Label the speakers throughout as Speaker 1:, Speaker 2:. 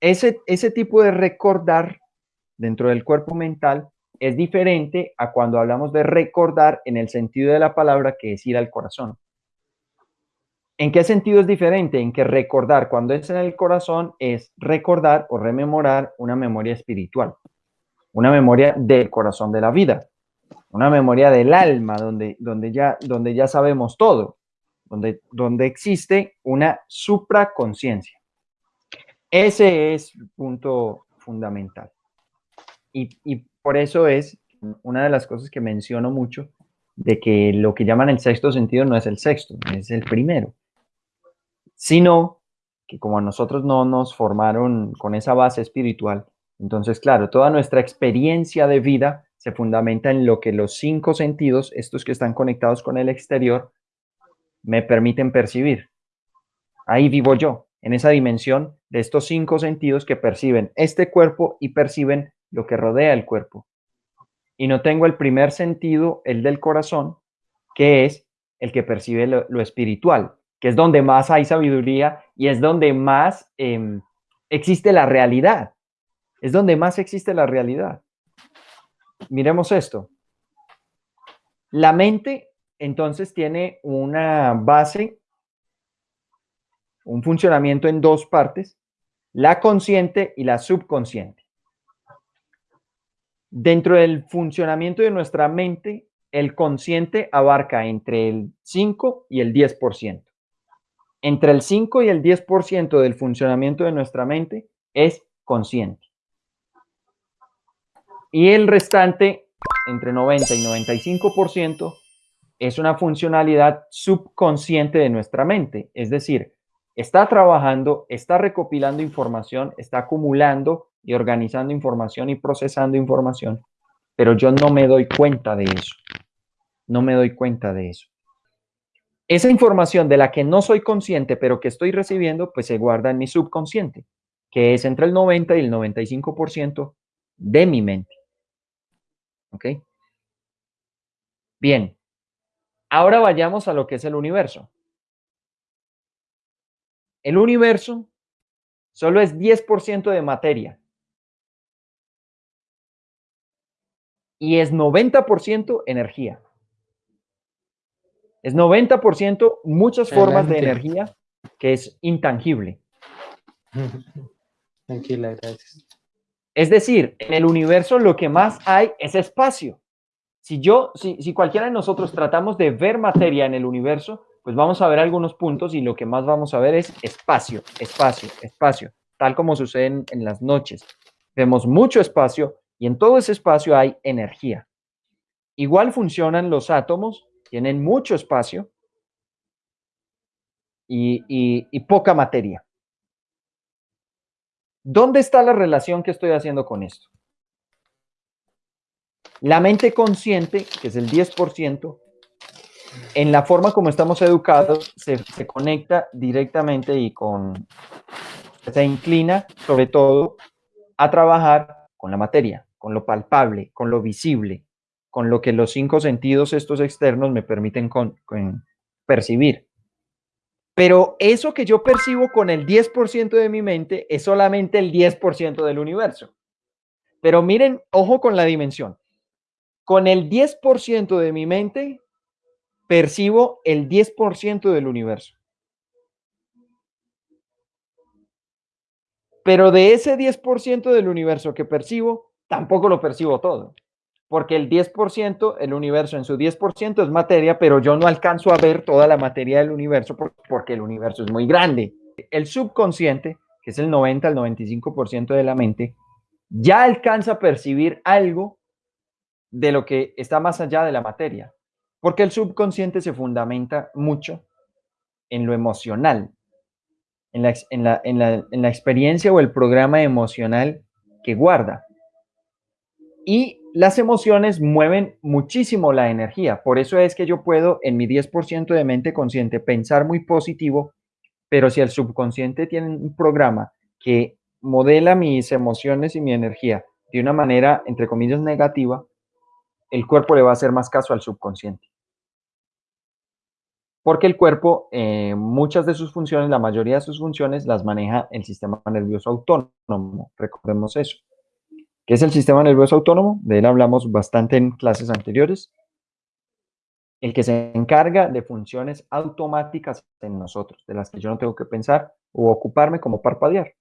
Speaker 1: ese, ese tipo de recordar dentro del cuerpo mental es diferente a cuando hablamos de recordar en el sentido de la palabra que es ir al corazón. ¿En qué sentido es diferente? En que recordar cuando es en el corazón es recordar o rememorar una memoria espiritual, una memoria del corazón de la vida, una memoria del alma donde, donde, ya, donde ya sabemos todo, donde, donde existe una supraconciencia. Ese es el punto fundamental. Y, y por eso es una de las cosas que menciono mucho, de que lo que llaman el sexto sentido no es el sexto, es el primero sino que como a nosotros no nos formaron con esa base espiritual, entonces, claro, toda nuestra experiencia de vida se fundamenta en lo que los cinco sentidos, estos que están conectados con el exterior, me permiten percibir. Ahí vivo yo, en esa dimensión de estos cinco sentidos que perciben este cuerpo y perciben lo que rodea el cuerpo. Y no tengo el primer sentido, el del corazón, que es el que percibe lo, espiritual, que es donde más hay sabiduría y es donde más em, existe la realidad. Es donde más existe la realidad. Miremos esto. La mente entonces tiene una base, un funcionamiento en dos partes, la consciente y la subconsciente. Dentro del funcionamiento de nuestra mente, el consciente abarca entre el 5 y el 10% entre el 5 y el 10% del funcionamiento de nuestra mente es consciente. Y el restante, entre 90 y 95%, es una funcionalidad subconsciente de nuestra mente. Es decir, está trabajando, está recopilando información, está acumulando y organizando información y procesando información, pero yo no me doy cuenta de eso. No me doy cuenta de eso. Esa información de la que no soy consciente, pero que estoy recibiendo, pues se guarda en mi subconsciente, que es entre el 90 y el 95% de mi mente. ¿Ok? Bien. Ahora vayamos a lo que es el universo. El universo solo es 10% de materia. Y es 90% energía. Es 90% muchas formas de energía que es intangible.
Speaker 2: Tranquila, gracias.
Speaker 1: Es decir, en el universo lo que más hay es espacio. Si yo, si, si cualquiera de nosotros tratamos de ver materia en el universo, pues vamos a ver algunos puntos y lo que más vamos a ver es espacio, espacio, espacio, tal como sucede en, las noches. Vemos mucho espacio y en todo ese espacio hay energía. Igual funcionan los átomos tienen mucho espacio y, poca materia. ¿Dónde está la relación que estoy haciendo con esto? La mente consciente, que es el 10%, en la forma como estamos educados, se, conecta directamente y con, se inclina sobre todo a trabajar con la materia, con lo palpable, con lo visible, con lo que los cinco sentidos estos externos me permiten percibir. Pero eso que yo percibo con el 10% de mi mente es solamente el 10% del universo. Pero miren, ojo con la dimensión. Con el 10% de mi mente percibo el 10% del universo. Pero de ese 10% del universo que percibo, tampoco lo percibo todo porque el 10%, el universo en su 10% es materia, pero yo no alcanzo a ver toda la materia del universo porque el universo es muy grande. El subconsciente, que es el 90 al 95% de la mente, ya alcanza a percibir algo de lo que está más allá de la materia, porque el subconsciente se fundamenta mucho en lo emocional, en la, en la, en la, en la experiencia o el programa emocional que guarda. Y las emociones mueven muchísimo la energía. Por eso es que yo puedo en mi 10% de mente consciente pensar muy positivo, pero si el subconsciente tiene un programa que modela mis emociones y mi energía de una manera, entre comillas, negativa, el cuerpo le va a hacer más caso al subconsciente. porque el cuerpo, eh, muchas de sus funciones, la mayoría de sus funciones las maneja el sistema nervioso autónomo. Recordemos eso. ¿Qué es el sistema nervioso autónomo? De él hablamos bastante en clases anteriores. El que se encarga de funciones automáticas en nosotros, de las que yo no tengo que pensar o ocuparme como parpadear.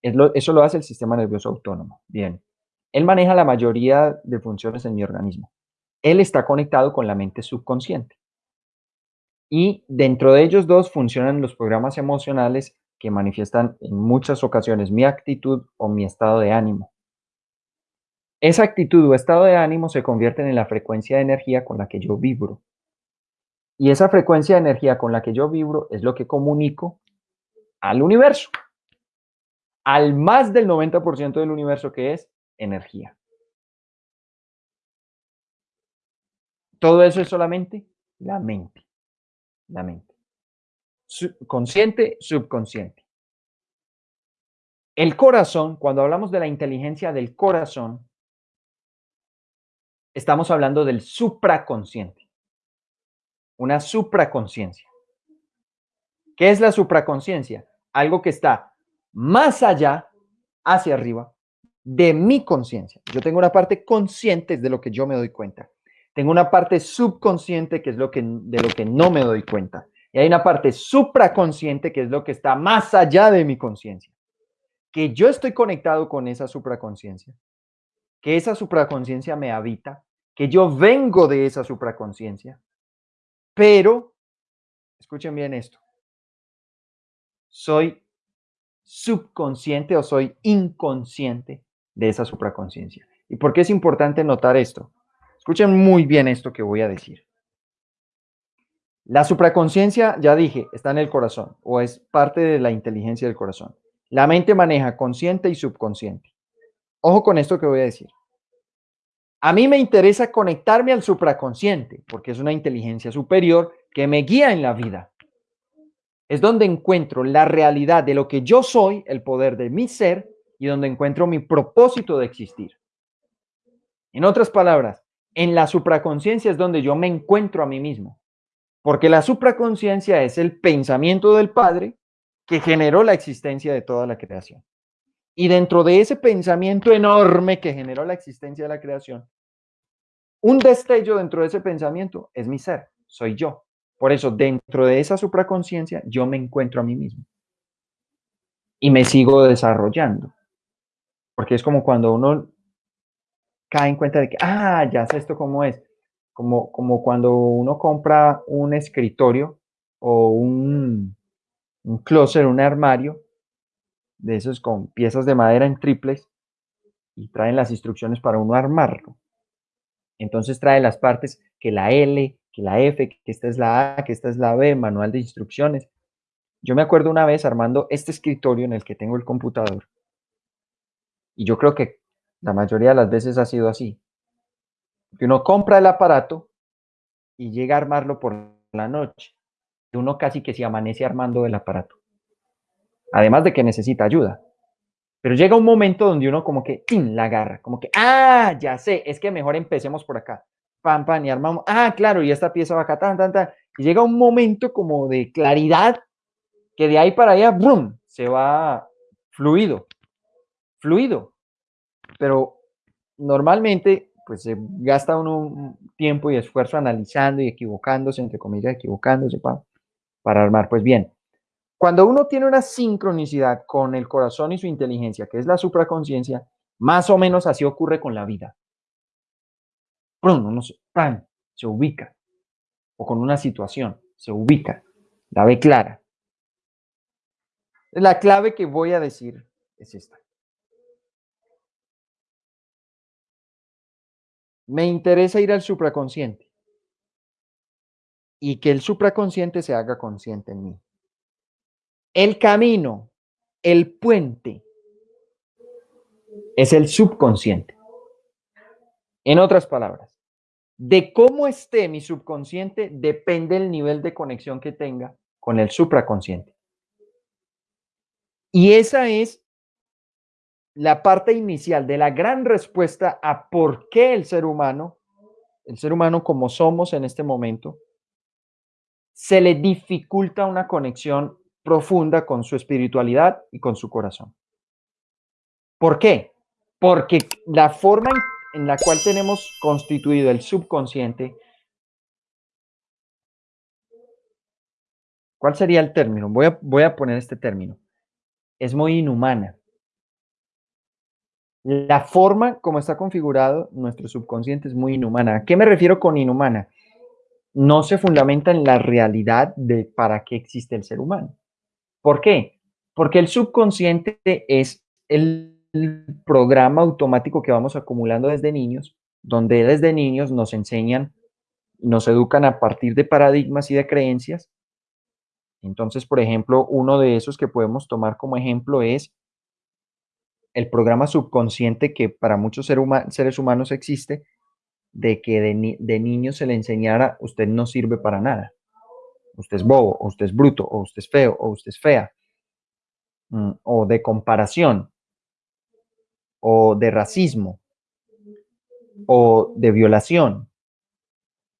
Speaker 1: eso lo hace el sistema nervioso autónomo. Bien. Él maneja la mayoría de funciones en mi organismo. Él está conectado con la mente subconsciente. Y dentro de ellos dos funcionan los programas emocionales que manifiestan en muchas ocasiones mi actitud o mi estado de ánimo. Esa actitud o estado de ánimo se convierte en la frecuencia de energía con la que yo vibro. Y esa frecuencia de energía con la que yo vibro es lo que comunico al universo. Al más del 90% del universo que es energía. Todo eso es solamente la mente la mente. consciente, subconsciente. El corazón, cuando hablamos de la inteligencia del corazón, estamos hablando del supraconsciente. Una supraconciencia. ¿Qué es la supraconciencia? Algo que está más allá, hacia arriba, de mi conciencia. Yo tengo una parte consciente de lo que yo me doy cuenta. Tengo una parte subconsciente que es lo que, de lo que no me doy cuenta. Y hay una parte supraconsciente que es lo que está más allá de mi conciencia. Que yo estoy conectado con esa supraconsciencia. Que esa supraconsciencia me habita. Que yo vengo de esa supraconsciencia. Pero, escuchen bien esto. Soy subconsciente o soy inconsciente de esa supraconsciencia. ¿Y por qué es importante notar esto? Escuchen muy bien esto que voy a decir. La supraconciencia, ya dije, está en el corazón o es parte de la inteligencia del corazón. La mente maneja consciente y subconsciente. Ojo con esto que voy a decir. A mí me interesa conectarme al supraconsciente porque es una inteligencia superior que me guía en la vida. Es donde encuentro la realidad de lo que yo soy, el poder de mi ser y donde encuentro mi propósito de existir. En otras palabras, en la supraconciencia es donde yo me encuentro a mí mismo. Porque la supraconciencia es el pensamiento del Padre que generó la existencia de toda la creación. Y dentro de ese pensamiento enorme que generó la existencia de la creación, un destello dentro de ese pensamiento es mi ser, soy yo. Por eso, dentro de esa supraconciencia, yo me encuentro a mí mismo. Y me sigo desarrollando. Porque es como cuando uno cae en cuenta de que, ah, ya sé esto cómo es. Como, como cuando uno compra un escritorio o un, un closet, un armario, de esos con piezas de madera en triples, y traen las instrucciones para uno armarlo. Entonces trae las partes que la L, que la F, que esta es la A, que esta es la B, manual de instrucciones. Yo me acuerdo una vez armando este escritorio en el que tengo el computador. Y yo creo que la mayoría de las veces ha sido así. Que uno compra el aparato y llega a armarlo por la noche. Y uno casi que se amanece armando el aparato. Además de que necesita ayuda. Pero llega un momento donde uno como que la agarra, como que, ah, ya sé, es que mejor empecemos por acá. Pam, pam, y armamos, ah, claro, y esta pieza va acá, tan, tan, tan. Y llega un momento como de claridad que de ahí para allá, se va fluido, fluido pero normalmente pues se gasta uno tiempo y esfuerzo analizando y equivocándose, entre comillas, equivocándose para, armar. Pues bien, cuando uno tiene una sincronicidad con el corazón y su inteligencia, que es la supraconciencia, más o menos así ocurre con la vida. Uno se, se ubica, o con una situación, se ubica, la ve clara. La clave que voy a decir es esta. Me interesa ir al supraconsciente y que el supraconsciente se haga consciente en mí. El camino, el puente, es el subconsciente. En otras palabras, de cómo esté mi subconsciente depende el nivel de conexión que tenga con el supraconsciente. Y esa es la parte inicial de la gran respuesta a por qué el ser humano, el ser humano como somos en este momento, se le dificulta una conexión profunda con su espiritualidad y con su corazón. ¿Por qué? Porque la forma en, la cual tenemos constituido el subconsciente, ¿cuál sería el término? Voy a, voy a poner este término. Es muy inhumana. La forma como está configurado nuestro subconsciente es muy inhumana. ¿A qué me refiero con inhumana? No se fundamenta en la realidad de para qué existe el ser humano. ¿Por qué? Porque el subconsciente es el programa automático que vamos acumulando desde niños, donde desde niños nos enseñan, nos educan a partir de paradigmas y de creencias. Entonces, por ejemplo, uno de esos que podemos tomar como ejemplo es el programa subconsciente que para muchos seres humanos existe, de que de, niño se le enseñara, usted no sirve para nada. Usted es bobo, o usted es bruto, o usted es feo, o usted es fea. Mm, o de comparación, o de racismo, o de violación,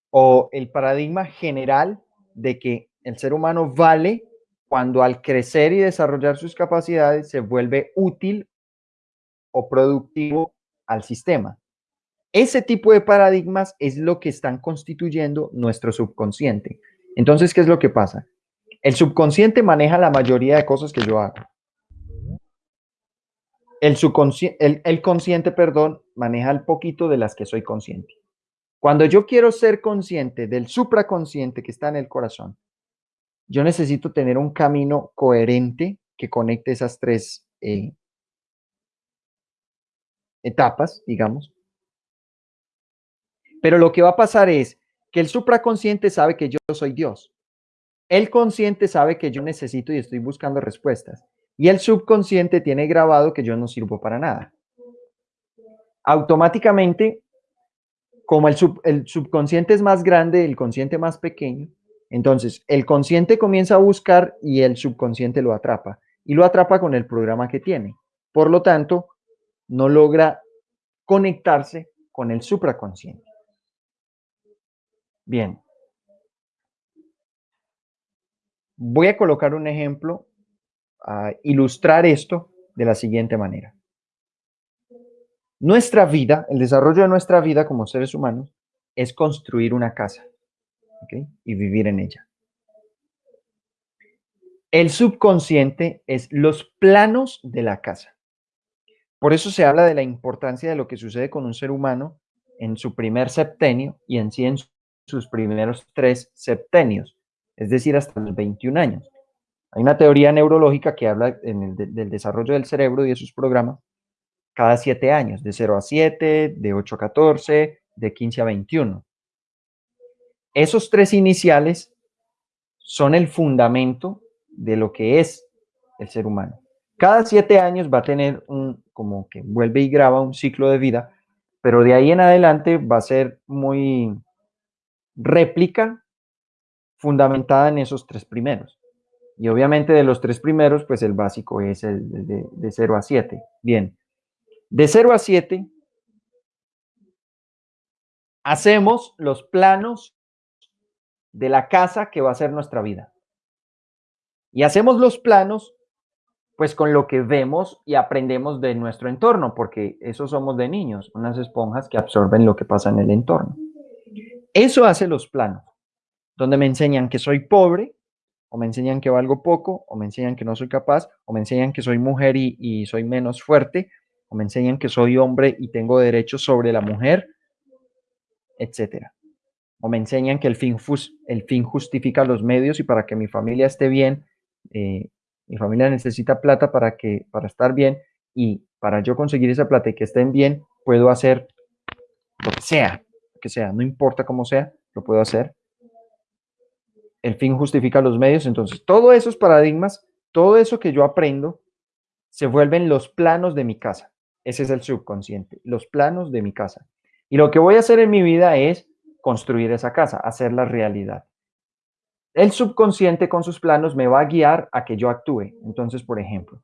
Speaker 1: o el paradigma general de que el ser humano vale cuando al crecer y desarrollar sus capacidades se vuelve útil o productivo al sistema. Ese tipo de paradigmas es lo que están constituyendo nuestro subconsciente. Entonces, ¿qué es lo que pasa? El subconsciente maneja la mayoría de cosas que yo hago. El, subconsciente, el, consciente, perdón, maneja el poquito de las que soy consciente. Cuando yo quiero ser consciente del supraconsciente que está en el corazón, yo necesito tener un camino coherente que conecte esas tres eh, etapas, digamos. Pero lo que va a pasar es que el supraconsciente sabe que yo soy Dios. El consciente sabe que yo necesito y estoy buscando respuestas. Y el subconsciente tiene grabado que yo no sirvo para nada. Automáticamente, como el, el subconsciente es más grande, el consciente más pequeño, entonces el consciente comienza a buscar y el subconsciente lo atrapa. Y lo atrapa con el programa que tiene. Por lo tanto, no logra conectarse con el supraconsciente. Bien. Voy a colocar un ejemplo a ilustrar esto de la siguiente manera. Nuestra vida, el desarrollo de nuestra vida como seres humanos, es construir una casa y vivir en ella. El subconsciente es los planos de la casa. Por eso se habla de la importancia de lo que sucede con un ser humano en su primer septenio y en sí en sus primeros tres septenios, es decir, hasta los 21 años. Hay una teoría neurológica que habla del desarrollo del cerebro y de sus programas cada siete años, de 0 a 7, de 8 a 14, de 15 a 21. Esos tres iniciales son el fundamento de lo que es el ser humano. Cada siete años va a tener un, como que vuelve y graba un ciclo de vida, pero de ahí en adelante va a ser muy réplica fundamentada en esos tres primeros. Y obviamente de los tres primeros, pues el básico es el de, de 0 a 7. Bien, de 0 a 7 hacemos los planos de la casa que va a ser nuestra vida. Y hacemos los planos pues con lo que vemos y aprendemos de nuestro entorno, porque eso somos de niños, unas esponjas que absorben lo que pasa en el entorno. Eso hace los planos, donde me enseñan que soy pobre, o me enseñan que valgo poco, o me enseñan que no soy capaz, o me enseñan que soy mujer y, soy menos fuerte, o me enseñan que soy hombre y tengo derechos sobre la mujer, etcétera. O me enseñan que el fin, el fin justifica los medios y para que mi familia esté bien, eh, mi familia necesita plata para, que, para estar bien y para yo conseguir esa plata y que estén bien, puedo hacer lo que sea, lo que sea, no importa cómo sea, lo puedo hacer. El fin justifica los medios, entonces todos esos paradigmas, todo eso que yo aprendo, se vuelven los planos de mi casa. Ese es el subconsciente, los planos de mi casa. Y lo que voy a hacer en mi vida es construir esa casa, hacer la realidad. El subconsciente con sus planos me va a guiar a que yo actúe. Entonces, por ejemplo,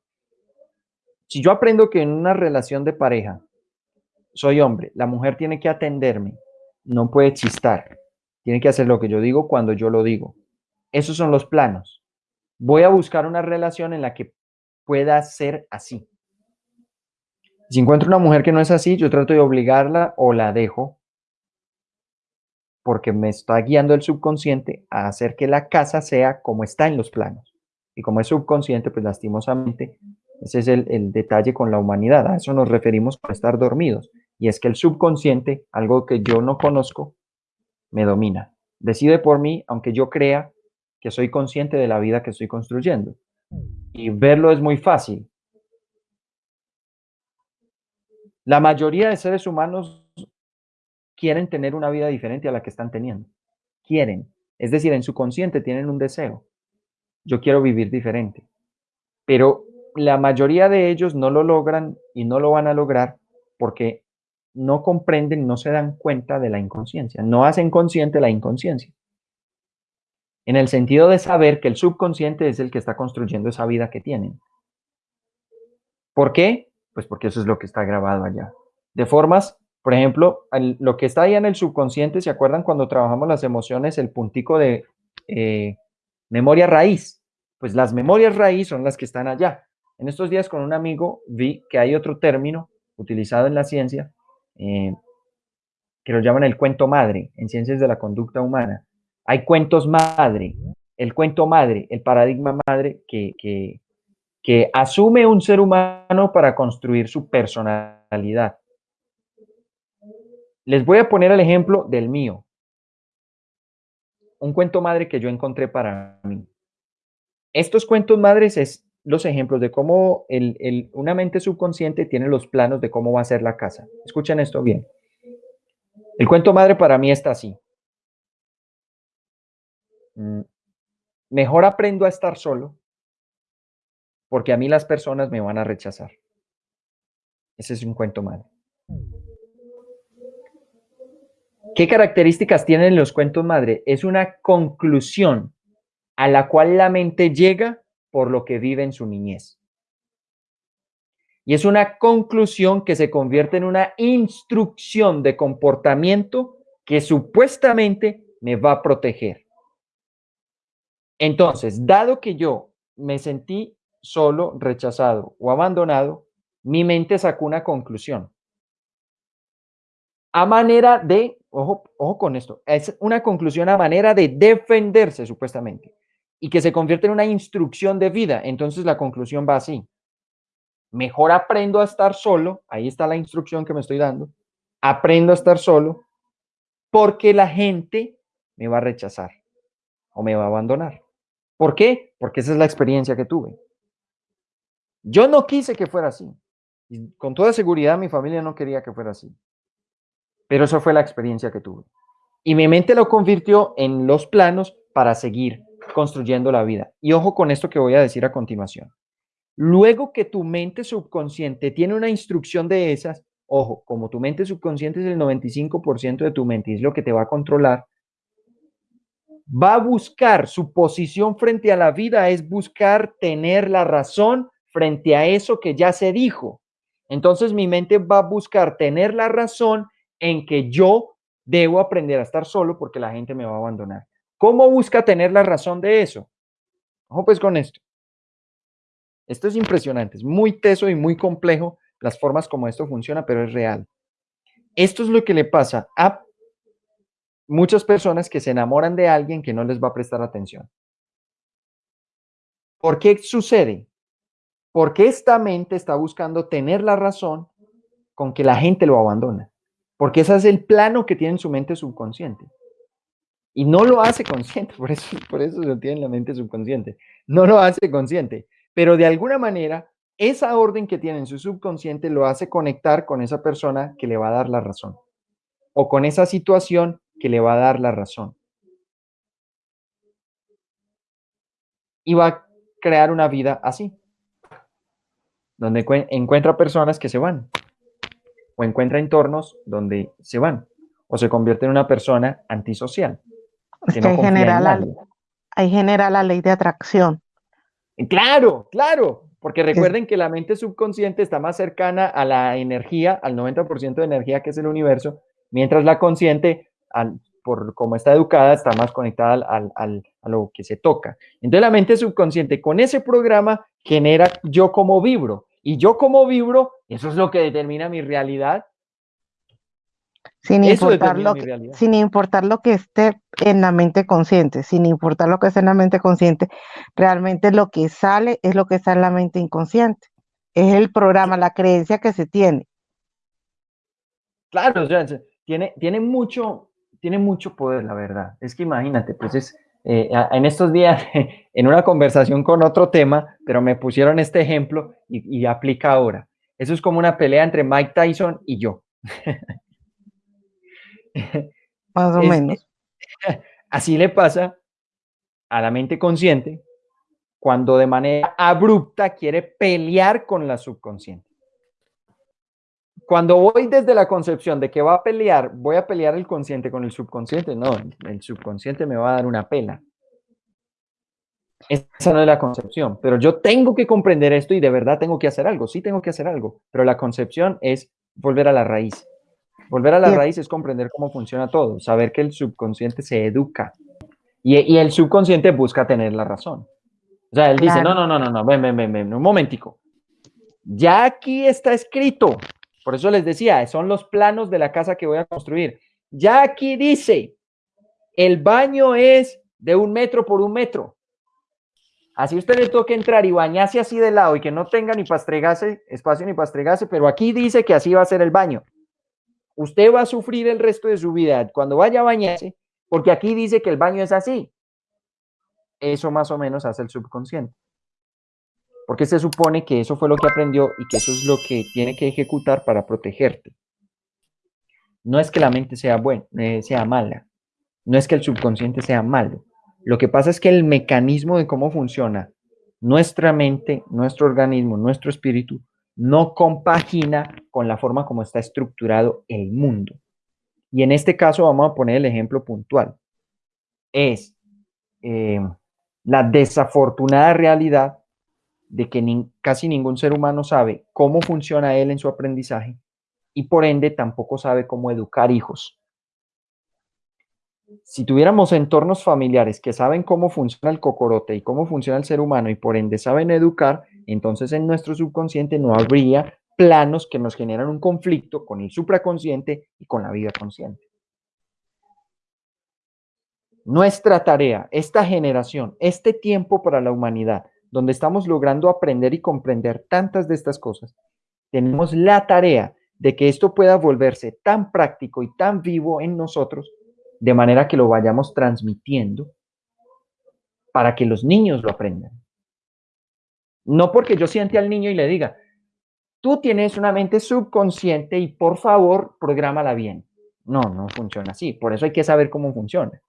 Speaker 1: si yo aprendo que en una relación de pareja soy hombre, la mujer tiene que atenderme, no puede chistar, tiene que hacer lo que yo digo cuando yo lo digo. Esos son los planos. Voy a buscar una relación en la que pueda ser así. Si encuentro una mujer que no es así, yo trato de obligarla o la dejo porque me está guiando el subconsciente a hacer que la casa sea como está en los planos. Y como es subconsciente, pues lastimosamente, ese es el, detalle con la humanidad. A eso nos referimos con estar dormidos. Y es que el subconsciente, algo que yo no conozco, me domina. Decide por mí, aunque yo crea que soy consciente de la vida que estoy construyendo. Y verlo es muy fácil. La mayoría de seres humanos quieren tener una vida diferente a la que están teniendo. Quieren. Es decir, en su consciente tienen un deseo. Yo quiero vivir diferente. Pero la mayoría de ellos no lo logran y no lo van a lograr porque no comprenden, no se dan cuenta de la inconsciencia. No hacen consciente la inconsciencia. En el sentido de saber que el subconsciente es el que está construyendo esa vida que tienen. ¿Por qué? Pues porque eso es lo que está grabado allá. De formas, por ejemplo, lo que está ahí en el subconsciente, ¿se acuerdan cuando trabajamos las emociones, el puntico de eh, memoria raíz? Pues las memorias raíz son las que están allá. En estos días con un amigo vi que hay otro término utilizado en la ciencia eh, que lo llaman el cuento madre, en ciencias de la conducta humana. Hay cuentos madre, el cuento madre, el paradigma madre que, que asume un ser humano para construir su personalidad. Les voy a poner el ejemplo del mío. Un cuento madre que yo encontré para mí. Estos cuentos madres es los ejemplos de cómo el, una mente subconsciente tiene los planos de cómo va a ser la casa. Escuchen esto bien. El cuento madre para mí está así. Mm, mejor aprendo a estar solo porque a mí las personas me van a rechazar. Ese es un cuento madre. ¿Qué características tienen los cuentos madre? Es una conclusión a la cual la mente llega por lo que vive en su niñez. Y es una conclusión que se convierte en una instrucción de comportamiento que supuestamente me va a proteger. Entonces, dado que yo me sentí solo, rechazado o abandonado, mi mente sacó una conclusión. A manera de, ojo, ojo con esto, es una conclusión a manera de defenderse supuestamente y que se convierte en una instrucción de vida. Entonces la conclusión va así. Mejor aprendo a estar solo, ahí está la instrucción que me estoy dando, aprendo a estar solo porque la gente me va a rechazar o me va a abandonar. ¿Por qué? Porque esa es la experiencia que tuve. Yo no quise que fuera así. Con toda seguridad mi familia no quería que fuera así. Pero eso fue la experiencia que tuve. Y mi mente lo convirtió en los planos para seguir construyendo la vida. Y ojo con esto que voy a decir a continuación. Luego que tu mente subconsciente tiene una instrucción de esas, ojo, como tu mente subconsciente es el 95% de tu mente es lo que te va a controlar, va a buscar su posición frente a la vida, es buscar tener la razón frente a eso que ya se dijo. Entonces mi mente va a buscar tener la razón en que yo debo aprender a estar solo porque la gente me va a abandonar. ¿Cómo busca tener la razón de eso? Ojo pues con esto. Esto es impresionante, es muy teso y muy complejo las formas como esto funciona, pero es real. Esto es lo que le pasa a muchas personas que se enamoran de alguien que no les va a prestar atención. ¿Por qué sucede? Porque esta mente está buscando tener la razón con que la gente lo abandona. Porque ese es el plano que tiene en su mente subconsciente. Y no lo hace consciente, por eso, eso lo tiene en la mente subconsciente. No lo hace consciente. Pero de alguna manera, esa orden que tiene en su subconsciente lo hace conectar con esa persona que le va a dar la razón. O con esa situación que le va a dar la razón. Y va a crear una vida así donde encuentra personas que se van, o encuentra entornos donde se van, o se convierte en una persona antisocial.
Speaker 2: que genera la, ahí genera la ley de atracción.
Speaker 1: Claro, claro, porque recuerden que la mente subconsciente está más cercana a la energía, al 90% de energía que es el universo, mientras la consciente al por cómo está educada, está más conectada al, a lo que se toca. Entonces la mente subconsciente con ese programa genera yo como vibro. Y yo como vibro, eso es lo que determina mi realidad.
Speaker 2: Sin importar, lo que, sin importar lo que esté en la mente consciente, sin importar lo que esté en la mente consciente, realmente lo que sale es lo que está en la mente inconsciente. Es el programa, la creencia que se tiene.
Speaker 1: Claro, tiene, tiene, mucho, tiene mucho poder, la verdad. Es que imagínate, pues es, eh, en estos días, en una conversación con otro tema, pero me pusieron este ejemplo y, aplica ahora. Eso es como una pelea entre Mike Tyson y yo.
Speaker 2: Más o menos.
Speaker 1: Así le pasa a la mente consciente cuando de manera abrupta quiere pelear con la subconsciente. Cuando voy desde la concepción de que va a pelear, voy a pelear el consciente con el subconsciente, no, el subconsciente me va a dar una pela. Esa no es la concepción, pero yo tengo que comprender esto y de verdad tengo que hacer algo, sí tengo que hacer algo, pero la concepción es volver a la raíz. Volver a la raíz es comprender cómo funciona todo, saber que el subconsciente se educa y, y el subconsciente busca tener la razón. O sea, él dice, no, no, no, no, no, ven, ven, ven, ven, un momentico. Ya aquí está escrito, por eso les decía, son los planos de la casa que voy a construir. Ya aquí dice, el baño es de un metro por un metro. Así usted le toque entrar y bañarse así de lado y que no tenga ni pastregase, espacio ni pastregase, pero aquí dice que así va a ser el baño. Usted va a sufrir el resto de su vida cuando vaya a bañarse, porque aquí dice que el baño es así. Eso más o menos hace el subconsciente porque se supone que eso fue lo que aprendió y que eso es lo que tiene que ejecutar para protegerte. No es que la mente sea buena, eh, sea mala, no es que el subconsciente sea malo. Lo que pasa es que el mecanismo de cómo funciona nuestra mente, nuestro organismo, nuestro espíritu, no compagina con la forma como está estructurado el mundo. Y en este caso vamos a poner el ejemplo puntual. Es eh, la desafortunada realidad de que casi ningún ser humano sabe cómo funciona él en su aprendizaje y por ende tampoco sabe cómo educar hijos. Si tuviéramos entornos familiares que saben cómo funciona el cocorote y cómo funciona el ser humano y por ende saben educar, entonces en nuestro subconsciente no habría planos que nos generan un conflicto con el supraconsciente y con la vida consciente. Nuestra tarea, esta generación, este tiempo para la humanidad, donde estamos logrando aprender y comprender tantas de estas cosas, tenemos la tarea de que esto pueda volverse tan práctico y tan vivo en nosotros, de manera que lo vayamos transmitiendo para que los niños lo aprendan. No porque yo siente al niño y le diga, tú tienes una mente subconsciente y por favor, prográmala bien. No, no funciona así. Por eso hay que saber cómo funciona.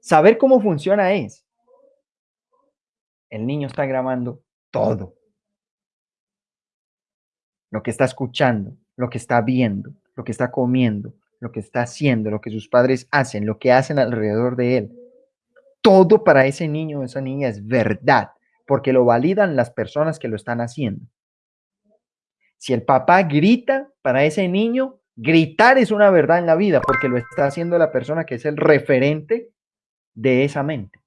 Speaker 1: Saber cómo funciona es el niño está grabando todo. Lo que está escuchando, lo que está viendo, lo que está comiendo, lo que está haciendo, lo que sus padres hacen, lo que hacen alrededor de él. Todo para ese niño o esa niña es verdad, porque lo validan las personas que lo están haciendo. Si el papá grita para ese niño, gritar es una verdad en la vida, porque lo está haciendo la persona que es el referente de esa mente,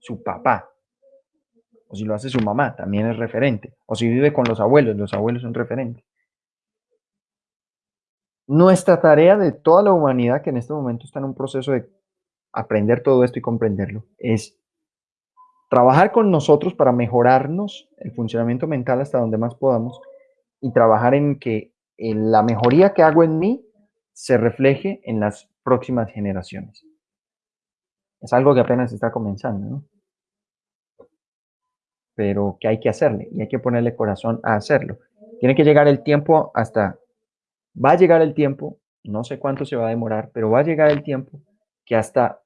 Speaker 1: su papá o si lo hace su mamá, también es referente, o si vive con los abuelos, los abuelos son referentes. Nuestra tarea de toda la humanidad que en este momento está en un proceso de aprender todo esto y comprenderlo es trabajar con nosotros para mejorarnos el funcionamiento mental hasta donde más podamos y trabajar en que la mejoría que hago en mí se refleje en las próximas generaciones. Es algo que apenas está comenzando, ¿no? Pero que hay que hacerle y hay que ponerle corazón a hacerlo. Tiene que llegar el tiempo hasta, va a llegar el tiempo, no sé cuánto se va a demorar, pero va a llegar el tiempo que hasta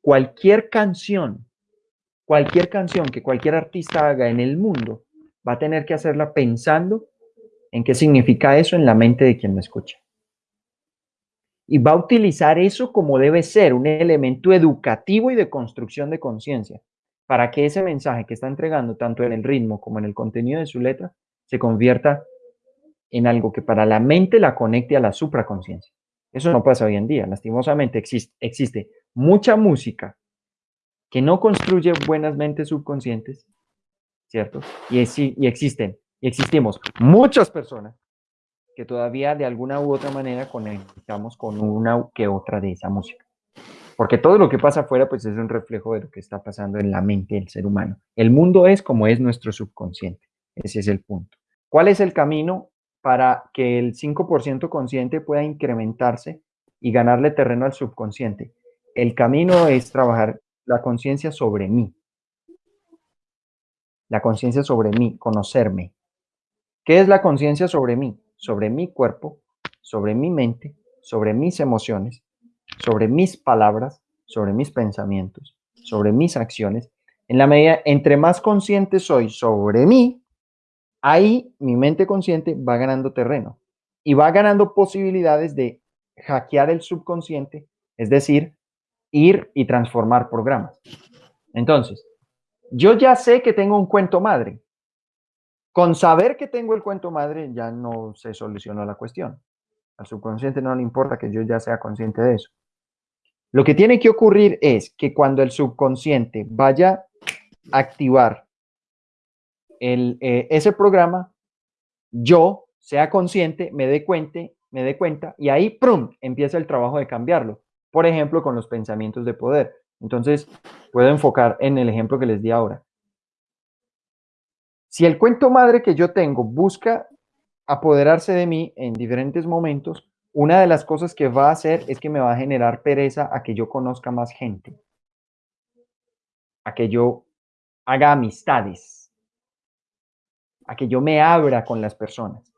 Speaker 1: cualquier canción, cualquier canción que cualquier artista haga en el mundo, va a tener que hacerla pensando en qué significa eso en la mente de quien la escucha. Y va a utilizar eso como debe ser, un elemento educativo y de construcción de conciencia para que ese mensaje que está entregando, tanto en el ritmo como en el contenido de su letra, se convierta en algo que para la mente la conecte a la supraconsciencia. Eso no pasa hoy en día. Lastimosamente existe, mucha música que no construye buenas mentes subconscientes, ¿cierto? Y, y existen, y existimos muchas personas que todavía de alguna u otra manera conectamos con una que otra de esa música. Porque todo lo que pasa afuera pues es un reflejo de lo que está pasando en la mente del ser humano. El mundo es como es nuestro subconsciente. Ese es el punto. ¿Cuál es el camino para que el 5% consciente pueda incrementarse y ganarle terreno al subconsciente? El camino es trabajar la conciencia sobre mí. La conciencia sobre mí, conocerme. ¿Qué es la conciencia sobre mí? Sobre mi cuerpo, sobre mi mente, sobre mis emociones, sobre mis palabras, sobre mis pensamientos, sobre mis acciones. En la medida, entre más consciente soy sobre mí, ahí mi mente consciente va ganando terreno y va ganando posibilidades de hackear el subconsciente, es decir, ir y transformar programas. Entonces, yo ya sé que tengo un cuento madre. Con saber que tengo el cuento madre ya no se solucionó la cuestión. Al subconsciente no le importa que yo ya sea consciente de eso. Lo que tiene que ocurrir es que cuando el subconsciente vaya a activar el, eh, ese programa, yo sea consciente, me dé cuenta, me dé cuenta y ahí, ¡prum!, empieza el trabajo de cambiarlo por ejemplo, con los pensamientos de poder. Entonces, puedo enfocar en el ejemplo que les di ahora. Si el cuento madre que yo tengo busca apoderarse de mí en diferentes momentos, una de las cosas que va a hacer es que me va a generar pereza a que yo conozca más gente, a que yo haga amistades, a que yo me abra con las personas.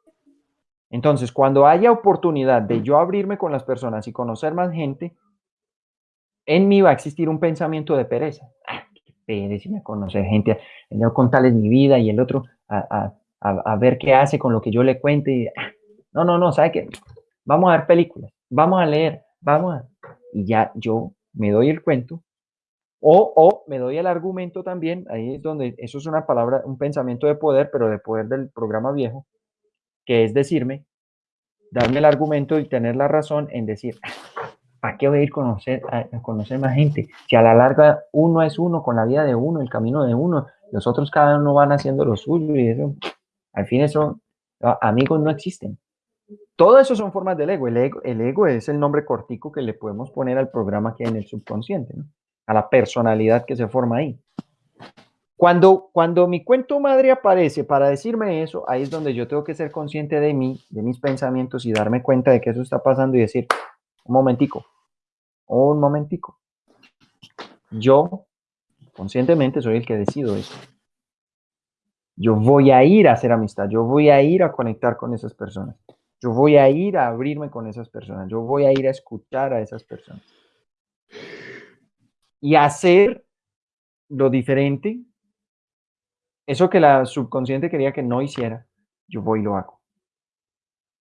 Speaker 1: Entonces, cuando haya oportunidad de yo abrirme con las personas y conocer más gente, en mí va a existir un pensamiento de pereza. Ah, qué pereza me conocer gente, no contarles mi vida y el otro a, ver qué hace con lo que yo le cuente. Ah, no, no, no, ¿sabe qué? Vamos a ver películas, vamos a leer, vamos a... Y ya yo me doy el cuento o, o, me doy el argumento también, ahí es donde eso es una palabra, un pensamiento de poder, pero de poder del programa viejo, que es decirme, darme el argumento y tener la razón en decir, ¿para qué voy a ir conocer, a, conocer más gente? Si a la larga uno es uno con la vida de uno, el camino de uno, los otros cada uno van haciendo lo suyo y eso, al fin eso, amigos no existen. Todo eso son formas del ego. El, ego. el ego es el nombre cortico que le podemos poner al programa que hay en el subconsciente, a la personalidad que se forma ahí. Cuando, cuando mi cuento madre aparece para decirme eso, ahí es donde yo tengo que ser consciente de mí, de mis pensamientos y darme cuenta de que eso está pasando y decir, un momentico, un momentico. Yo conscientemente soy el que decido eso. Yo voy a ir a hacer amistad, yo voy a ir a conectar con esas personas, yo voy a ir a abrirme con esas personas, yo voy a ir a escuchar a esas personas. Y hacer lo diferente eso que la subconsciente quería que no hiciera, yo voy y lo hago.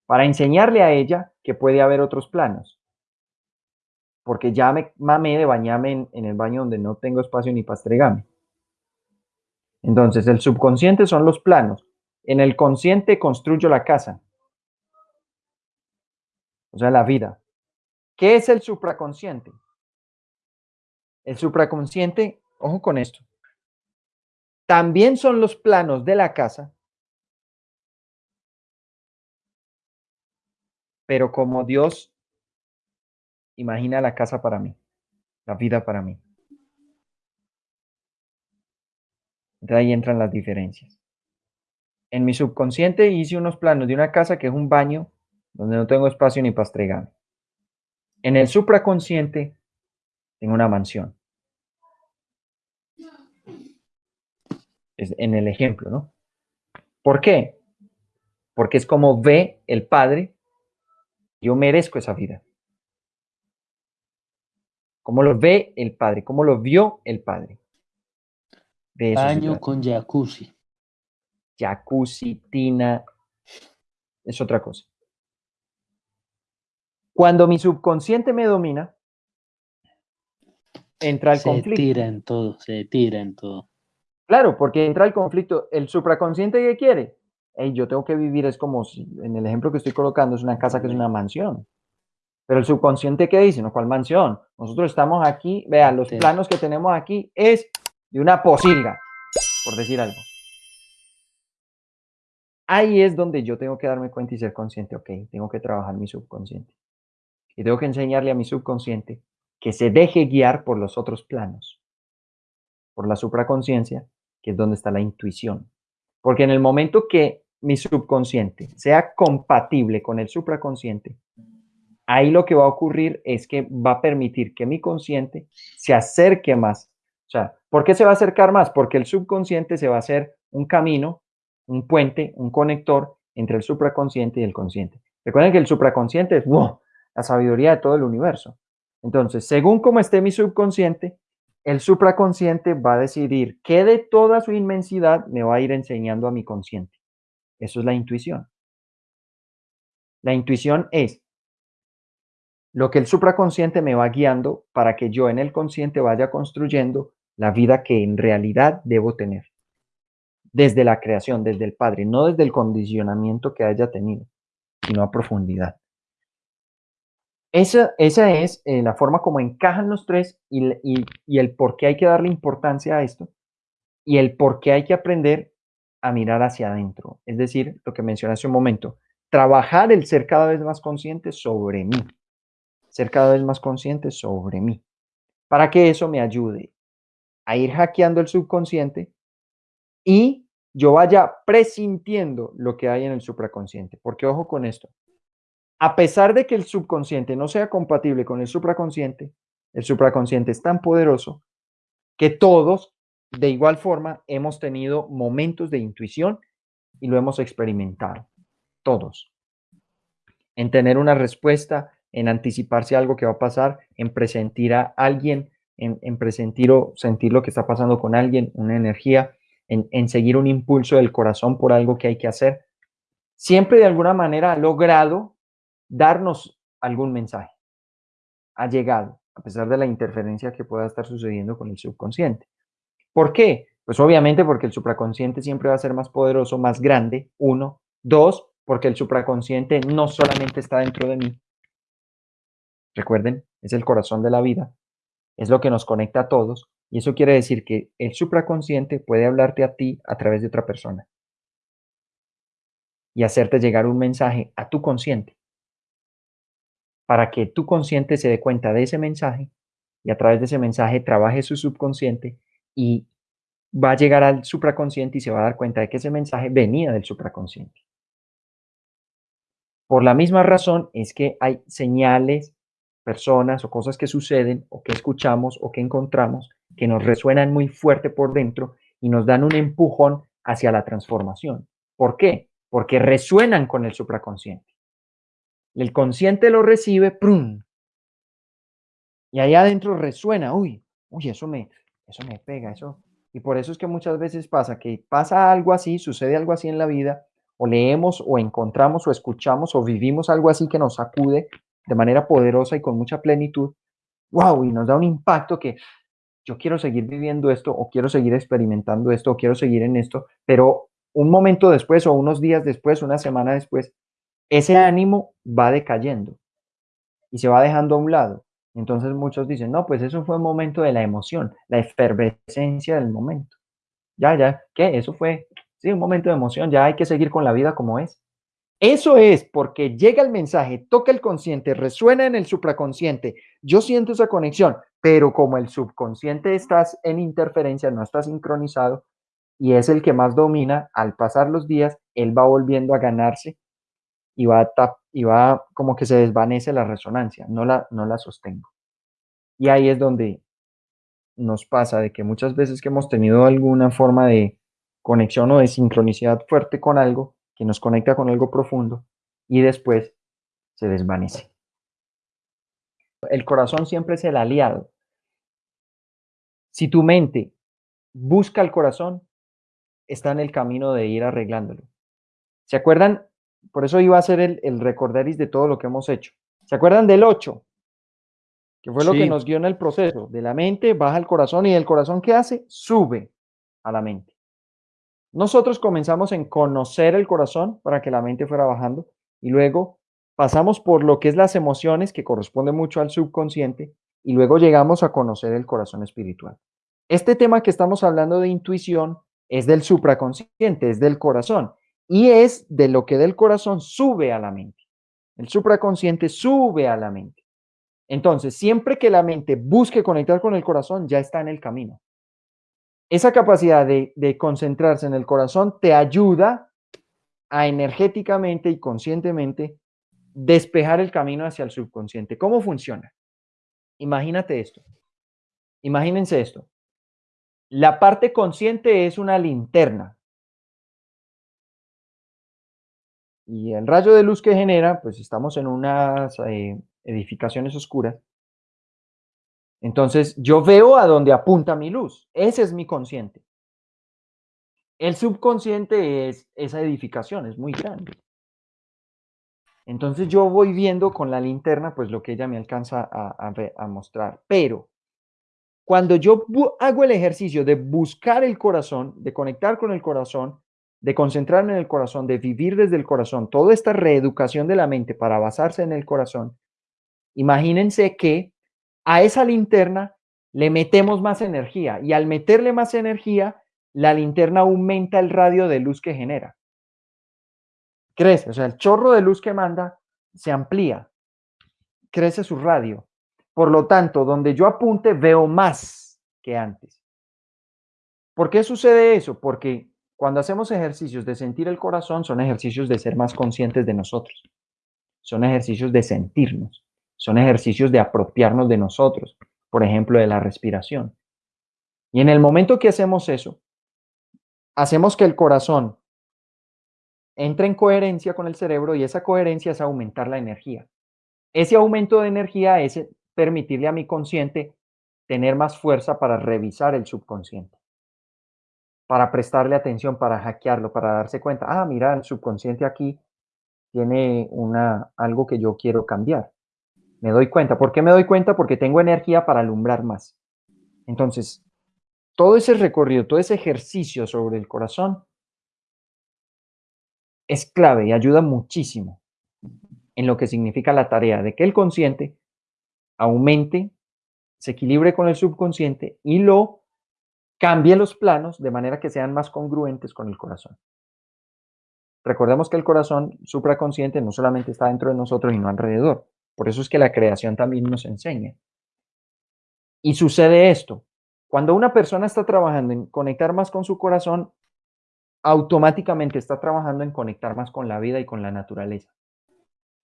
Speaker 1: Para enseñarle a ella que puede haber otros planos. Porque ya me mamé de bañarme en, el baño donde no tengo espacio ni para estregarme. Entonces, el subconsciente son los planos. En el consciente construyo la casa. O sea, la vida. ¿Qué es el supraconsciente? El supraconsciente, ojo con esto, también son los planos de la casa, pero como Dios imagina la casa para mí, la vida para mí. De ahí entran las diferencias. En mi subconsciente hice unos planos de una casa que es un baño donde no tengo espacio ni para estregar. En el supraconsciente tengo una mansión. en el ejemplo, ¿no? ¿Por qué? Porque es como ve el Padre, yo merezco esa vida. ¿Cómo lo ve el Padre? ¿Cómo lo vio el Padre?
Speaker 3: Baño con jacuzzi.
Speaker 1: Jacuzzi, tina, es otra cosa. Cuando mi subconsciente me domina, entra el conflicto.
Speaker 3: Se tira en todo, se tira en todo.
Speaker 1: Claro, porque entra el conflicto. El supraconsciente que quiere, hey, yo tengo que vivir, es como en el ejemplo que estoy colocando, es una casa que es una mansión. Pero el subconsciente, ¿qué dice? ¿No? ¿Cuál mansión? Nosotros estamos aquí, vean, los planos que tenemos aquí es de una posilga, por decir algo. Ahí es donde yo tengo que darme cuenta y ser consciente, ok, tengo que trabajar mi subconsciente. Y tengo que enseñarle a mi subconsciente que se deje guiar por los otros planos, por la supraconciencia, que es donde está la intuición. Porque en el momento que mi subconsciente sea compatible con el supraconsciente, ahí lo que va a ocurrir es que va a permitir que mi consciente se acerque más. O sea, ¿por qué se va a acercar más? Porque el subconsciente se va a hacer un camino, un puente, un conector entre el supraconsciente y el consciente. Recuerden que el supraconsciente es la sabiduría de todo el universo. Entonces, según cómo esté mi subconsciente, el supraconsciente va a decidir qué de toda su inmensidad me va a ir enseñando a mi consciente. Eso es la intuición. La intuición es lo que el supraconsciente me va guiando para que yo en el consciente vaya construyendo la vida que en realidad debo tener. Desde la creación, desde el Padre, no desde el condicionamiento que haya tenido, sino a profundidad. Esa, esa es eh, la forma como encajan los tres y, y el por qué hay que darle importancia a esto y el por qué hay que aprender a mirar hacia adentro. Es decir, lo que mencioné hace un momento, trabajar el ser cada vez más consciente sobre mí ser cada vez más consciente sobre mí, para que eso me ayude a ir hackeando el subconsciente y yo vaya presintiendo lo que hay en el supraconsciente. Porque ojo con esto, a pesar de que el subconsciente no sea compatible con el supraconsciente, el supraconsciente es tan poderoso que todos, de igual forma, hemos tenido momentos de intuición y lo hemos experimentado, todos, en tener una respuesta en anticiparse algo que va a pasar, en presentir a alguien, en, presentir o sentir lo que está pasando con alguien, una energía, en, en seguir un impulso del corazón por algo que hay que hacer. Siempre de alguna manera ha logrado darnos algún mensaje. Ha llegado, a pesar de la interferencia que pueda estar sucediendo con el subconsciente. ¿Por qué? Pues obviamente porque el supraconsciente siempre va a ser más poderoso, más grande, uno. Dos, porque el supraconsciente no solamente está dentro de mí, Recuerden, es el corazón de la vida, es lo que nos conecta a todos y eso quiere decir que el supraconsciente puede hablarte a ti a través de otra persona y hacerte llegar un mensaje a tu consciente para que tu consciente se dé cuenta de ese mensaje y a través de ese mensaje trabaje su subconsciente y va a llegar al supraconsciente y se va a dar cuenta de que ese mensaje venía del supraconsciente. Por la misma razón es que hay señales personas o cosas que suceden o que escuchamos o que encontramos que nos resuenan muy fuerte por dentro y nos dan un empujón hacia la transformación. ¿Por qué? Porque resuenan con el supraconsciente. El consciente lo recibe, ¡prum! Y allá adentro resuena, uy, uy, eso me, eso me pega, eso. Y por eso es que muchas veces pasa que pasa algo así, sucede algo así en la vida, o leemos o encontramos o escuchamos o vivimos algo así que nos sacude de manera poderosa y con mucha plenitud, wow, y nos da un impacto que yo quiero seguir viviendo esto o quiero seguir experimentando esto o quiero seguir en esto, pero un momento después o unos días después, una semana después, ese ánimo va decayendo y se va dejando a un lado. Entonces muchos dicen, no, pues eso fue un momento de la emoción, la efervescencia del momento. Ya, ya, ¿qué? Eso fue, sí, un momento de emoción, ya hay que seguir con la vida como es. Eso es porque llega el mensaje, toca el consciente, resuena en el supraconsciente. Yo siento esa conexión, pero como el subconsciente estás en interferencia, no está sincronizado y es el que más domina, al pasar los días, él va volviendo a ganarse y va, y va como que se desvanece la resonancia, no la, no la sostengo. Y ahí es donde nos pasa de que muchas veces que hemos tenido alguna forma de conexión o de sincronicidad fuerte con algo, que nos conecta con algo profundo y después se desvanece. El corazón siempre es el aliado. Si tu mente busca el corazón, está en el camino de ir arreglándolo. ¿Se acuerdan? Por eso iba a ser el, el recorderis de todo lo que hemos hecho. ¿Se acuerdan del 8? Que fue lo que nos guió en el proceso. De la mente baja al corazón y el corazón ¿qué hace? Sube a la mente. Nosotros comenzamos en conocer el corazón para que la mente fuera bajando y luego pasamos por lo que es las emociones, que corresponde mucho al subconsciente, y luego llegamos a conocer el corazón espiritual. Este tema que estamos hablando de intuición es del supraconsciente, es del corazón, y es de lo que del corazón sube a la mente. El supraconsciente sube a la mente. Entonces, siempre que la mente busque conectar con el corazón, ya está en el camino. Esa capacidad de, de concentrarse en el corazón te ayuda a energéticamente y conscientemente despejar el camino hacia el subconsciente. ¿Cómo funciona? Imagínate esto. Imagínense esto. La parte consciente es una linterna. Y el rayo de luz que genera, pues estamos en unas eh, edificaciones oscuras. Entonces yo veo a dónde apunta mi luz. Ese es mi consciente. El subconsciente es esa edificación, es muy grande. Entonces yo voy viendo con la linterna pues lo que ella me alcanza a, mostrar. Pero cuando yo hago el ejercicio de buscar el corazón, de conectar con el corazón, de concentrarme en el corazón, de vivir desde el corazón, toda esta reeducación de la mente para basarse en el corazón, imagínense que a esa linterna le metemos más energía y al meterle más energía, la linterna aumenta el radio de luz que genera crece, o sea, el chorro de luz que manda se amplía, crece su radio. Por lo tanto, donde yo apunte veo más que antes. ¿Por qué sucede eso? Porque cuando hacemos ejercicios de sentir el corazón, son ejercicios de ser más conscientes de nosotros. Son ejercicios de sentirnos. Son ejercicios de apropiarnos de nosotros. Por ejemplo, de la respiración. Y en el momento que hacemos eso, hacemos que el corazón entra en coherencia con el cerebro y esa coherencia es aumentar la energía. Ese aumento de energía es permitirle a mi consciente tener más fuerza para revisar el subconsciente, para prestarle atención, para hackearlo, para darse cuenta, ah, mira, el subconsciente aquí tiene una, algo que yo quiero cambiar. Me doy cuenta. ¿Por qué me doy cuenta? Porque tengo energía para alumbrar más. Entonces, todo ese recorrido, todo ese ejercicio sobre el corazón es clave y ayuda muchísimo en lo que significa la tarea de que el consciente aumente, se equilibre con el subconsciente y lo cambie los planos de manera que sean más congruentes con el corazón. Recordemos que el corazón supraconsciente no solamente está dentro de nosotros y no alrededor. Por eso es que la creación también nos enseña. Y sucede esto. Cuando una persona está trabajando en conectar más con su corazón, automáticamente está trabajando en conectar más con la vida y con la naturaleza.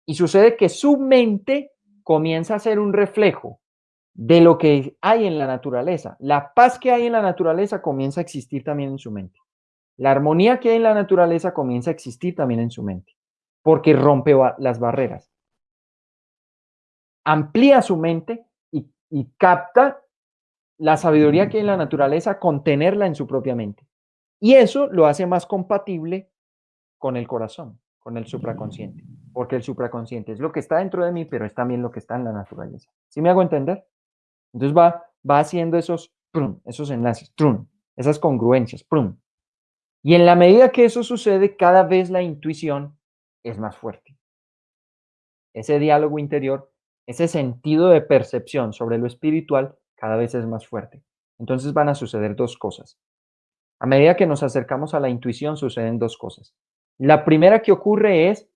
Speaker 1: Y sucede que su mente comienza a ser un reflejo de lo que hay en la naturaleza. La paz que hay en la naturaleza comienza a existir también en su mente. La armonía que hay en la naturaleza comienza a existir también en su mente, porque rompe las barreras. Amplía su mente y, capta la sabiduría que hay en la naturaleza, contenerla en su propia mente. Y eso lo hace más compatible con el corazón, con el supraconsciente, porque el supraconsciente es lo que está dentro de mí, pero es también lo que está en la naturaleza. ¿Sí me hago entender? Entonces va, va haciendo esos, esos enlaces, esas congruencias. Prum. Y en la medida que eso sucede, cada vez la intuición es más fuerte. Ese diálogo interior, ese sentido de percepción sobre lo espiritual, cada vez es más fuerte. Entonces van a suceder dos cosas. A medida que nos acercamos a la intuición suceden dos cosas. La primera que ocurre es,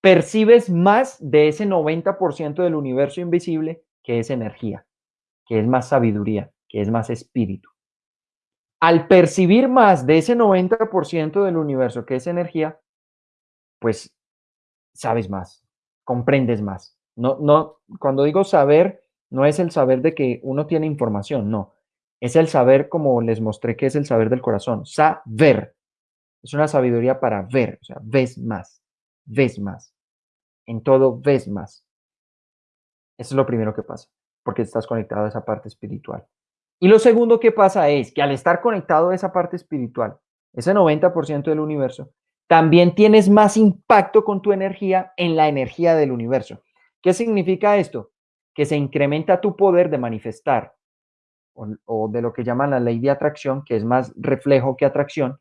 Speaker 1: percibes más de ese 90% del universo invisible que es energía, que es más sabiduría, que es más espíritu. Al percibir más de ese 90% del universo que es energía, pues sabes más, comprendes más. No, no, cuando digo saber, no es el saber de que uno tiene información, no. Es el saber como les mostré que es el saber del corazón. Saber. Es una sabiduría para ver. O sea, ves más. Ves más. En todo ves más. Eso es lo primero que pasa, porque estás conectado a esa parte espiritual. Y lo segundo que pasa es que al estar conectado a esa parte espiritual, ese 90% del universo, también tienes más impacto con tu energía en la energía del universo. ¿Qué significa esto? Que se incrementa tu poder de manifestar o, de lo que llaman la ley de atracción, que es más reflejo que atracción,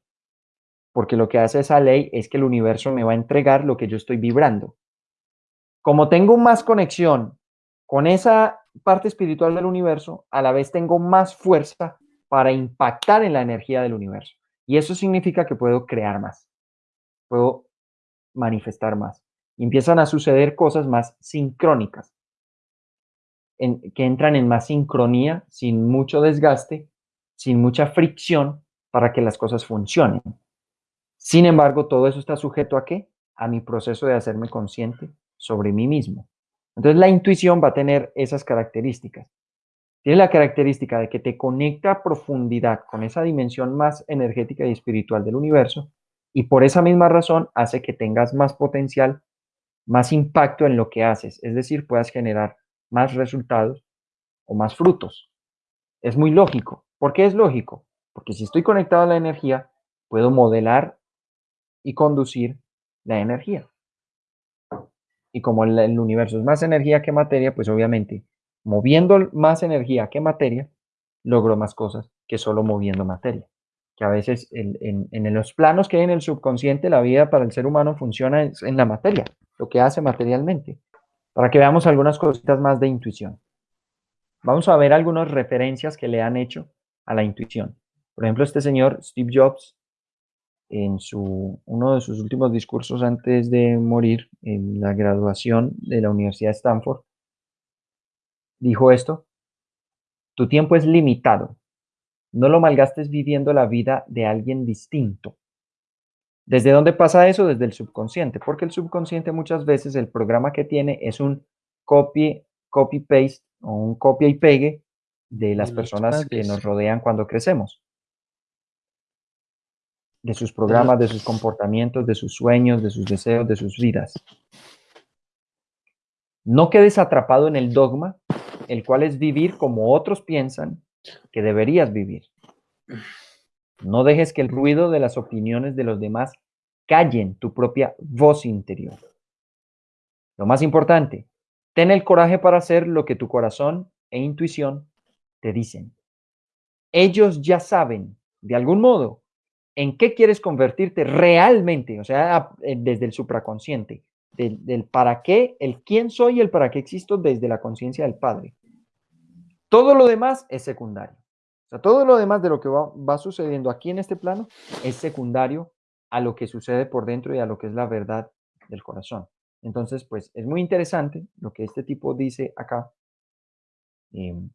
Speaker 1: porque lo que hace esa ley es que el universo me va a entregar lo que yo estoy vibrando. Como tengo más conexión con esa parte espiritual del universo, a la vez tengo más fuerza para impactar en la energía del universo. Y eso significa que puedo crear más, puedo manifestar más. Y empiezan a suceder cosas más sincrónicas, que entran en más sincronía, sin mucho desgaste, sin mucha fricción, para que las cosas funcionen. Sin embargo, todo eso está sujeto a qué? A mi proceso de hacerme consciente sobre mí mismo. Entonces la intuición va a tener esas características. Tiene la característica de que te conecta a profundidad con esa dimensión más energética y espiritual del universo y por esa misma razón hace que tengas más potencial, más impacto en lo que haces, es decir, puedas generar más resultados o más frutos. Es muy lógico. ¿Por qué es lógico? Porque si estoy conectado a la energía, puedo modelar y conducir la energía. Y como el, universo es más energía que materia, pues obviamente, moviendo más energía que materia, logro más cosas que solo moviendo materia. Que a veces en, en, los planos que hay en el subconsciente, la vida para el ser humano funciona en la materia, lo que hace materialmente. Para que veamos algunas cositas más de intuición. Vamos a ver algunas referencias que le han hecho a la intuición. Por ejemplo, este señor, Steve Jobs, en su, uno de sus últimos discursos antes de morir en la graduación de la Universidad de Stanford, dijo esto, tu tiempo es limitado, no lo malgastes viviendo la vida de alguien distinto. ¿Desde dónde pasa eso? Desde el subconsciente, porque el subconsciente muchas veces el programa que tiene es un copy, copy paste o un copia y pegue de las personas que nos rodean cuando crecemos de sus programas, de sus comportamientos, de sus sueños, de sus deseos, de sus vidas. No quedes atrapado en el dogma, el cual es vivir como otros piensan que deberías vivir. No dejes que el ruido de las opiniones de los demás callen tu propia voz interior. Lo más importante, ten el coraje para hacer lo que tu corazón e intuición te dicen. Ellos ya saben, de algún modo, en qué quieres convertirte realmente, o sea, eh, desde el supraconsciente, del, para qué, el quién soy y el para qué existo desde la conciencia del Padre. Todo lo demás es secundario. O sea, todo lo demás de lo que va, sucediendo aquí en este plano es secundario a lo que sucede por dentro y a lo que es la verdad del corazón. Entonces, pues es muy interesante lo que este tipo dice acá. Em,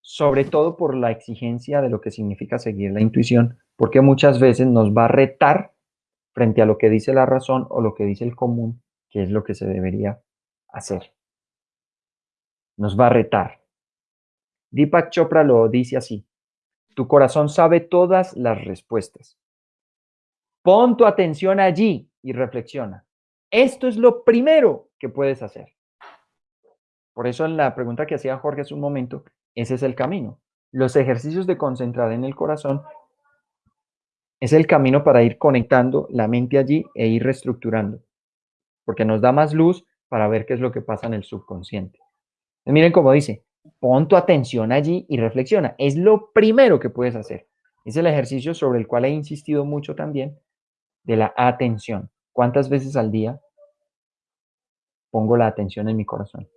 Speaker 1: sobre todo por la exigencia de lo que significa seguir la intuición, porque muchas veces nos va a retar frente a lo que dice la razón o lo que dice el común, que es lo que se debería hacer. Nos va a retar. Deepak Chopra lo dice así, tu corazón sabe todas las respuestas. Pon tu atención allí y reflexiona. Esto es lo primero que puedes hacer. Por eso en la pregunta que hacía Jorge hace un momento, ese es el camino. Los ejercicios de concentrar en el corazón es el camino para ir conectando la mente allí e ir reestructurando, porque nos da más luz para ver qué es lo que pasa en el subconsciente. miren cómo dice, pon tu atención allí y reflexiona. Es lo primero que puedes hacer. Es el ejercicio sobre el cual he insistido mucho también de la atención. ¿Cuántas veces al día pongo la atención en mi corazón?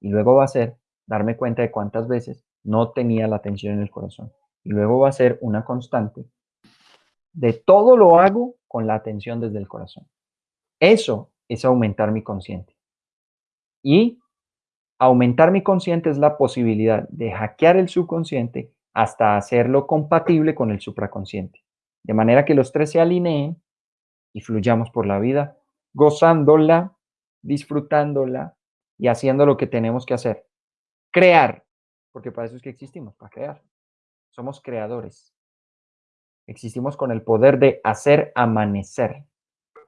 Speaker 1: Y luego va a ser darme cuenta de cuántas veces no tenía la atención en el corazón. Y luego va a ser una constante de todo lo hago con la atención desde el corazón. Eso es aumentar mi consciente. Y aumentar mi consciente es la posibilidad de hackear el subconsciente hasta hacerlo compatible con el supraconsciente. De manera que los tres se alineen y fluyamos por la vida, gozándola, disfrutándola y haciendo lo que tenemos que hacer crear, porque para eso es que existimos, para crear. Somos creadores. Existimos con el poder de hacer amanecer.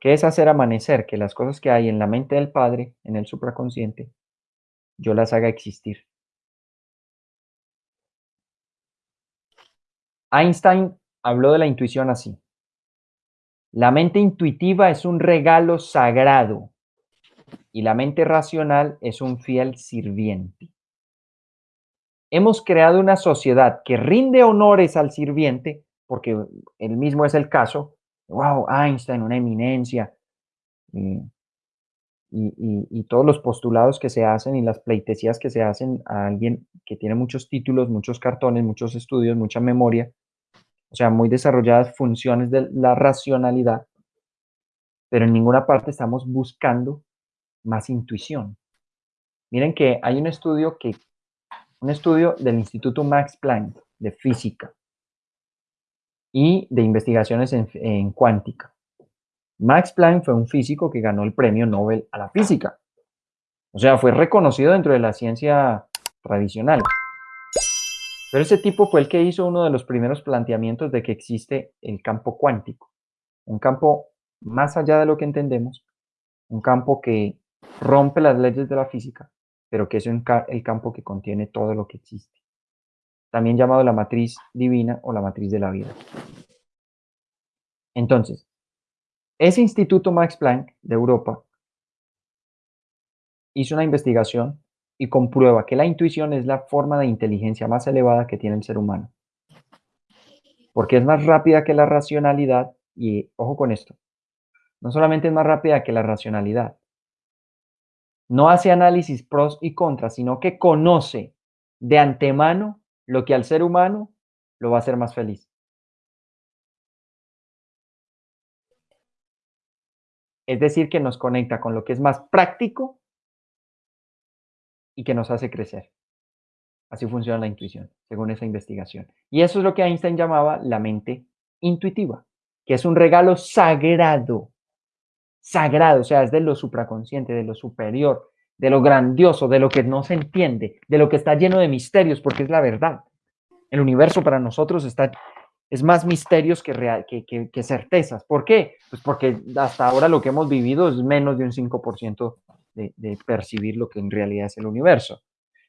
Speaker 1: ¿Qué es hacer amanecer? Que las cosas que hay en la mente del Padre, en el supraconsciente, yo las haga existir. Einstein habló de la intuición así. La mente intuitiva es un regalo sagrado y la mente racional es un fiel sirviente hemos creado una sociedad que rinde honores al sirviente, porque el mismo es el caso, wow, Einstein, una eminencia, y, todos los postulados que se hacen y las pleitesías que se hacen a alguien que tiene muchos títulos, muchos cartones, muchos estudios, mucha memoria, o sea, muy desarrolladas funciones de la racionalidad, pero en ninguna parte estamos buscando más intuición. Miren que hay un estudio que, un estudio del Instituto Max Planck de física y de investigaciones en cuántica. Max Planck fue un físico que ganó el premio Nobel a la física. O sea, fue reconocido dentro de la ciencia tradicional. Pero ese tipo fue el que hizo uno de los primeros planteamientos de que existe el campo cuántico. Un campo más allá de lo que entendemos, un campo que rompe las leyes de la física, pero que es el campo que contiene todo lo que existe. También llamado la matriz divina o la matriz de la vida. Entonces, ese Instituto Max Planck de Europa hizo una investigación y comprueba que la intuición es la forma de inteligencia más elevada que tiene el ser humano. Porque es más rápida que la racionalidad y, ojo con esto, no solamente es más rápida que la racionalidad, no hace análisis pros y contras, sino que conoce de antemano lo que al ser humano lo va a hacer más feliz. Es decir, que nos conecta con lo que es más práctico y que nos hace crecer. Así funciona la intuición, según esa investigación. Y eso es lo que Einstein llamaba la mente intuitiva, que es un regalo sagrado. Sagrado, o sea, es de lo supraconsciente, de lo superior, de lo grandioso, de lo que no se entiende, de lo que está lleno de misterios, porque es la verdad. El universo para nosotros está es más misterios que, real, que, certezas. ¿Por qué? Pues porque hasta ahora lo que hemos vivido es menos de un 5% de, de percibir lo que en realidad es el universo.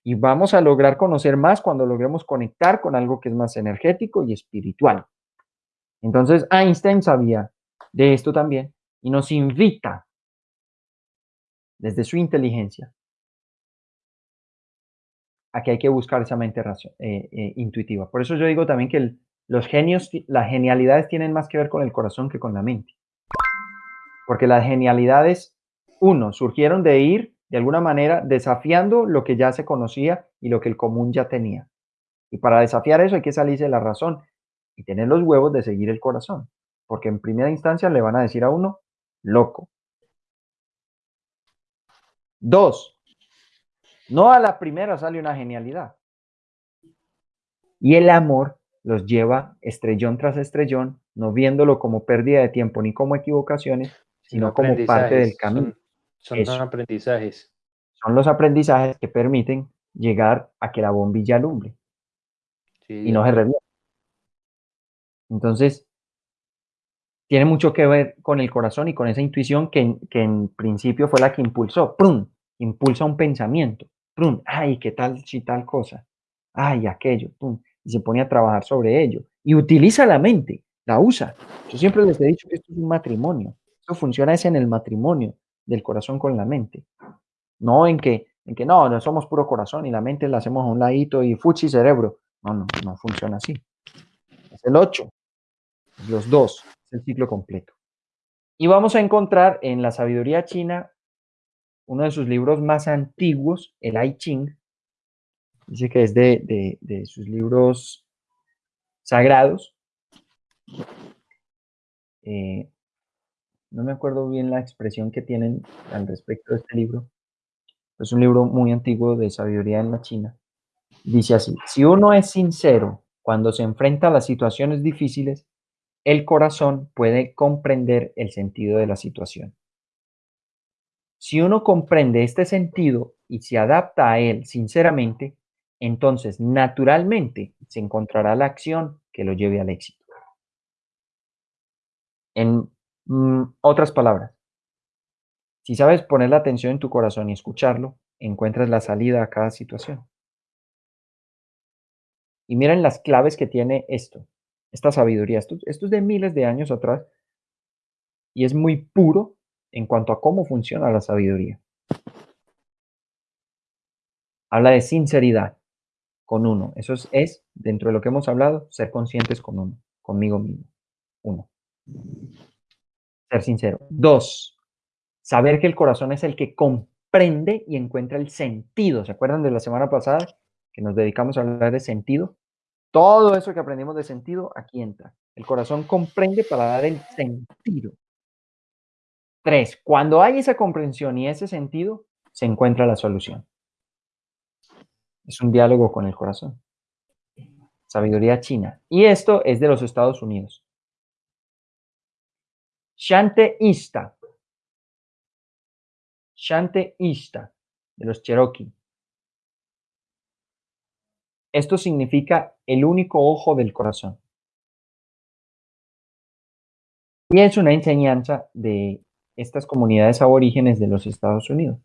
Speaker 1: Y vamos a lograr conocer más cuando logremos conectar con algo que es más energético y espiritual. Entonces Einstein sabía de esto también y nos invita desde su inteligencia a que hay que buscar esa mente eh, eh, intuitiva. Por eso yo digo también que los genios, las genialidades tienen más que ver con el corazón que con la mente. Porque las genialidades, uno, surgieron de ir de alguna manera desafiando lo que ya se conocía y lo que el común ya tenía. Y para desafiar eso hay que salirse de la razón y tener los huevos de seguir el corazón. Porque en primera instancia le van a decir a uno, loco. Dos, no a la primera sale una genialidad. Y el amor los lleva estrellón tras estrellón, no viéndolo como pérdida de tiempo ni como equivocaciones, sino como parte del camino.
Speaker 3: Son, aprendizajes.
Speaker 1: Son los aprendizajes que permiten llegar a que la bombilla alumbre y no se revierta. Entonces, tiene mucho que ver con el corazón y con esa intuición que, que en principio fue la que impulsó, ¡prum! Impulsa un pensamiento, ¡prum! ¡Ay, qué tal si tal cosa! ¡Ay, aquello! y se pone a trabajar sobre ello. Y utiliza la mente, la usa. Yo siempre les he dicho que esto es un matrimonio. Esto funciona es en el matrimonio del corazón con la mente. No en que, en que no, no somos puro corazón y la mente la hacemos a un ladito y fuchi cerebro. No, no, no funciona así. Es el 8, los dos, el ciclo completo. Y vamos a encontrar en la sabiduría china uno de sus libros más antiguos, el I Ching, Dice que es de, sus libros sagrados. Eh, no me acuerdo bien la expresión que tienen al respecto de este libro. Es un libro muy antiguo de sabiduría en la China. Dice así, si uno es sincero cuando se enfrenta a las situaciones difíciles, el corazón puede comprender el sentido de la situación. Si uno comprende este sentido y se adapta a él sinceramente, entonces naturalmente se encontrará la acción que lo lleve al éxito. En mm, otras palabras, si sabes poner la atención en tu corazón y escucharlo, encuentras la salida a cada situación. Y miren las claves que tiene esto, esta sabiduría. Esto, es de miles de años atrás y es muy puro en cuanto a cómo funciona la sabiduría. Habla de sinceridad, con uno. Eso es, dentro de lo que hemos hablado, ser conscientes con uno, conmigo mismo. Uno. Ser sincero. Dos, Saber que el corazón es el que comprende y encuentra el sentido. ¿Se acuerdan de la semana pasada que nos dedicamos a hablar de sentido? Todo eso que aprendimos de sentido, aquí entra. El corazón comprende para dar el sentido. Tres, cuando hay esa comprensión y ese sentido, se encuentra la solución. Es un diálogo con el corazón. Sabiduría china. Y esto es de los Estados Unidos. Shante Ista. Shante Ista, de los Cherokee. Esto significa el único ojo del corazón. Y es una enseñanza de estas comunidades aborígenes de los Estados Unidos.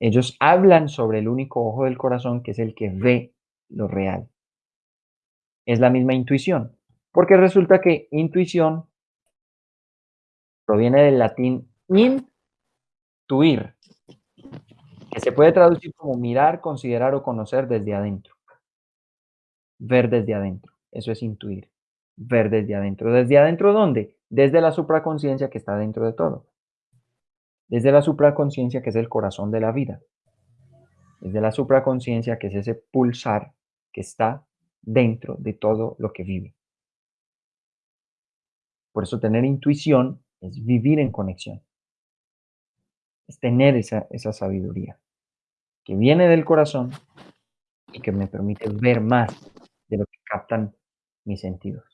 Speaker 1: Ellos hablan sobre el único ojo del corazón que es el que ve lo real. Es la misma intuición, porque resulta que intuición proviene del latín intuir, que se puede traducir como mirar, considerar o conocer desde adentro. Ver desde adentro, eso es intuir. Ver desde adentro. ¿Desde adentro dónde? Desde la supraconciencia que está dentro de todo desde la supraconciencia que es el corazón de la vida, desde la supraconciencia que es ese pulsar que está dentro de todo lo que vive. Por eso tener intuición es vivir en conexión, es tener esa, esa sabiduría que viene del corazón y que me permite ver más captan mis sentidos.